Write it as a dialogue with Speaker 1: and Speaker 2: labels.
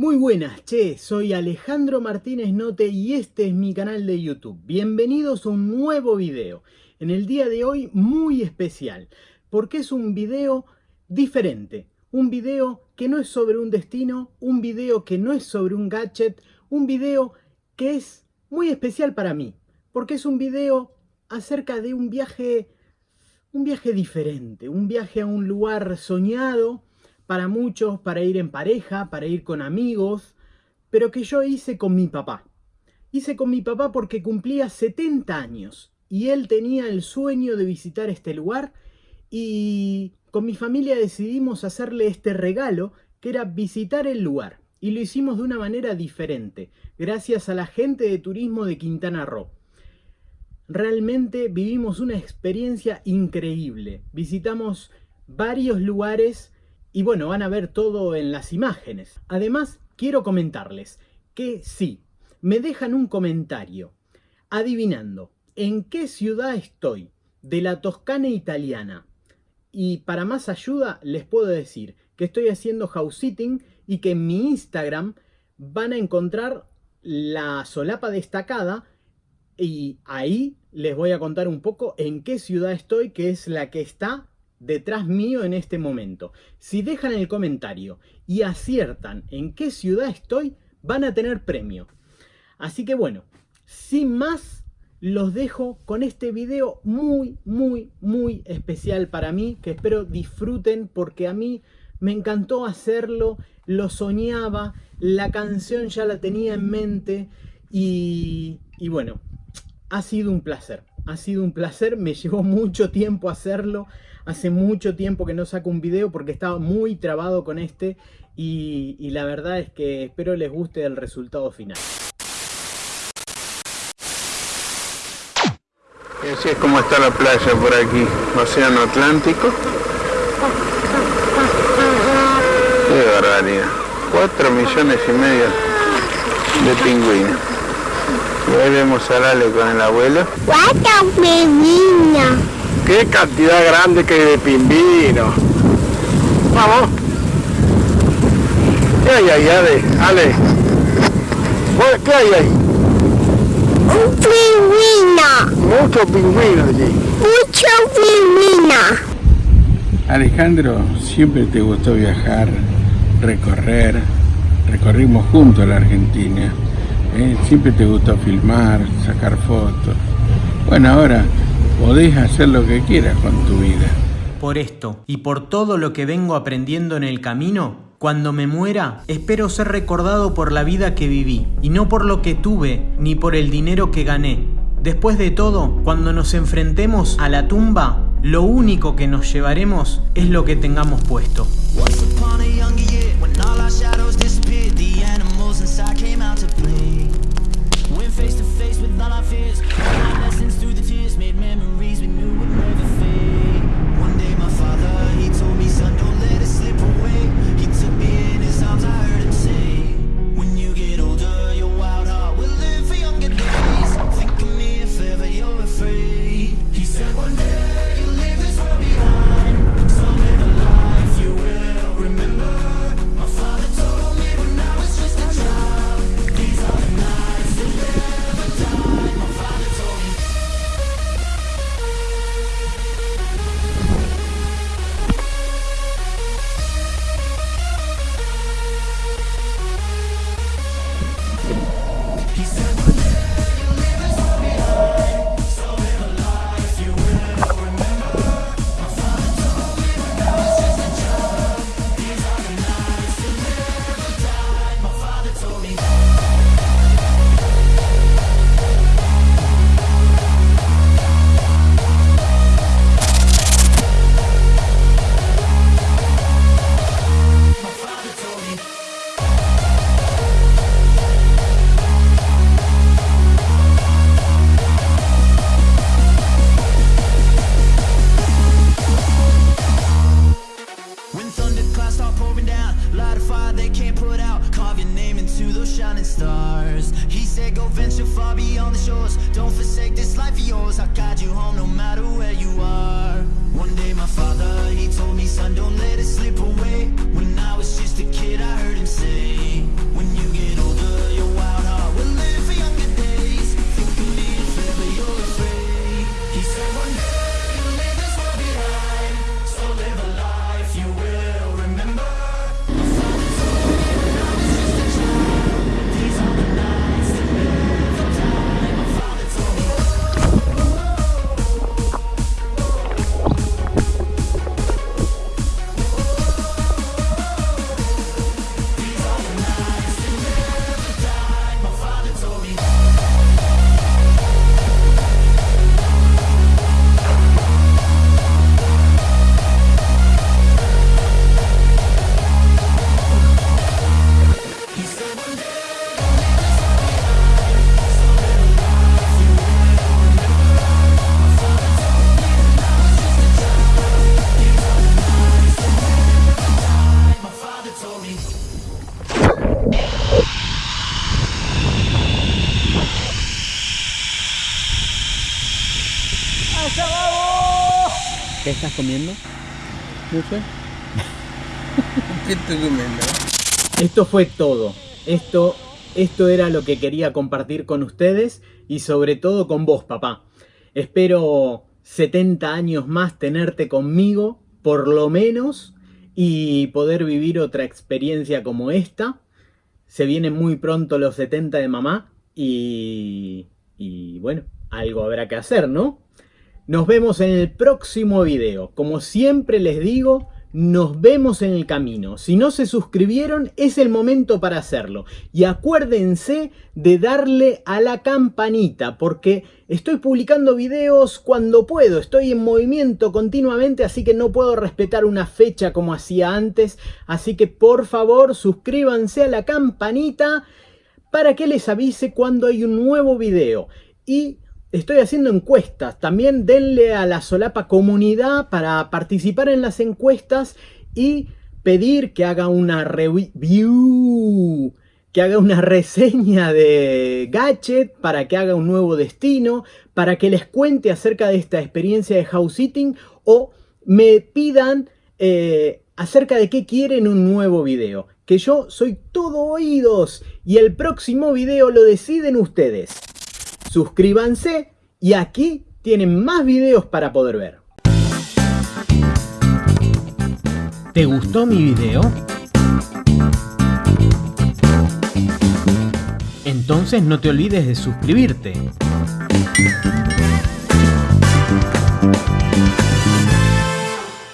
Speaker 1: Muy buenas, che, soy Alejandro Martínez Note y este es mi canal de YouTube. Bienvenidos a un nuevo video. En el día de hoy muy especial, porque es un video diferente. Un video que no es sobre un destino, un video que no es sobre un gadget, un video que es muy especial para mí. Porque es un video acerca de un viaje, un viaje diferente, un viaje a un lugar soñado, para muchos, para ir en pareja, para ir con amigos, pero que yo hice con mi papá. Hice con mi papá porque cumplía 70 años y él tenía el sueño de visitar este lugar y con mi familia decidimos hacerle este regalo que era visitar el lugar y lo hicimos de una manera diferente, gracias a la gente de turismo de Quintana Roo. Realmente vivimos una experiencia increíble. Visitamos varios lugares y bueno, van a ver todo en las imágenes. Además, quiero comentarles que si me dejan un comentario adivinando en qué ciudad estoy de la Toscana italiana y para más ayuda les puedo decir que estoy haciendo house sitting y que en mi Instagram van a encontrar la solapa destacada y ahí les voy a contar un poco en qué ciudad estoy, que es la que está detrás mío en este momento. Si dejan el comentario y aciertan en qué ciudad estoy, van a tener premio. Así que bueno, sin más, los dejo con este video muy, muy, muy especial para mí, que espero disfruten porque a mí me encantó hacerlo, lo soñaba, la canción ya la tenía en mente y, y bueno, ha sido un placer. Ha sido un placer, me llevó mucho tiempo hacerlo, Hace mucho tiempo que no saco un video porque estaba muy trabado con este y, la verdad es que espero les guste el resultado final.
Speaker 2: Así es como está la playa por aquí, Océano Atlántico. Qué barbaridad. 4 millones y medio de pingüinos. Y ahí vemos a Lale con el abuelo.
Speaker 3: ¡Cuatro pingüinos!
Speaker 2: Qué cantidad grande que hay de pingüinos. Vamos. ¿Qué hay ahí, Ale? Ale. ¿Qué hay ahí?
Speaker 3: Un pingüino.
Speaker 2: Muchos pingüinos allí.
Speaker 3: Muchos pingüinos.
Speaker 2: Alejandro, siempre te gustó viajar, recorrer. Recorrimos juntos la Argentina. ¿Eh? Siempre te gustó filmar, sacar fotos. Bueno, ahora podés hacer lo que quieras con tu vida.
Speaker 1: Por esto y por todo lo que vengo aprendiendo en el camino, cuando me muera, espero ser recordado por la vida que viví, y no por lo que tuve, ni por el dinero que gané. Después de todo, cuando nos enfrentemos a la tumba, lo único que nos llevaremos es lo que tengamos puesto.
Speaker 4: those shining stars. He said go venture far beyond the shores. Don't forsake this life of yours. I'll guide you home no matter where you are.
Speaker 1: One
Speaker 4: day my father, he told me son don't let it slip away.
Speaker 1: Estás comiendo?
Speaker 2: No sé. ¿Qué estoy comiendo?
Speaker 1: Esto fue todo. Esto, esto era lo que quería compartir con ustedes y sobre todo con vos, papá. Espero 70 años más tenerte conmigo, por lo menos, y poder vivir otra experiencia como esta. Se vienen muy pronto los 70 de mamá y, y bueno, algo habrá que hacer, ¿no? Nos vemos en el próximo video. Como siempre les digo, nos vemos en el camino. Si no se suscribieron, es el momento para hacerlo. Y acuérdense de darle a la campanita, porque estoy publicando videos cuando puedo. Estoy en movimiento continuamente, así que no puedo respetar una fecha como hacía antes. Así que por favor, suscríbanse a la campanita para que les avise cuando hay un nuevo video. Y Estoy haciendo encuestas, también denle a la solapa comunidad para participar en las encuestas y pedir que haga una review, que haga una reseña de Gadget, para que haga un nuevo destino, para que les cuente acerca de esta experiencia de house sitting o me pidan eh, acerca de qué quieren un nuevo video. Que yo soy todo oídos y el próximo video lo deciden ustedes suscríbanse y aquí tienen más videos para poder ver. ¿Te gustó mi video? Entonces no te olvides de suscribirte.